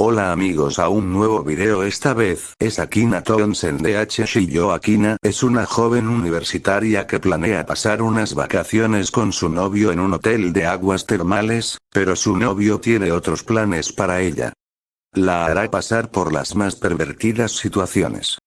Hola amigos a un nuevo video esta vez es Akina Townsend de H. Shiyo Akina es una joven universitaria que planea pasar unas vacaciones con su novio en un hotel de aguas termales, pero su novio tiene otros planes para ella. La hará pasar por las más pervertidas situaciones.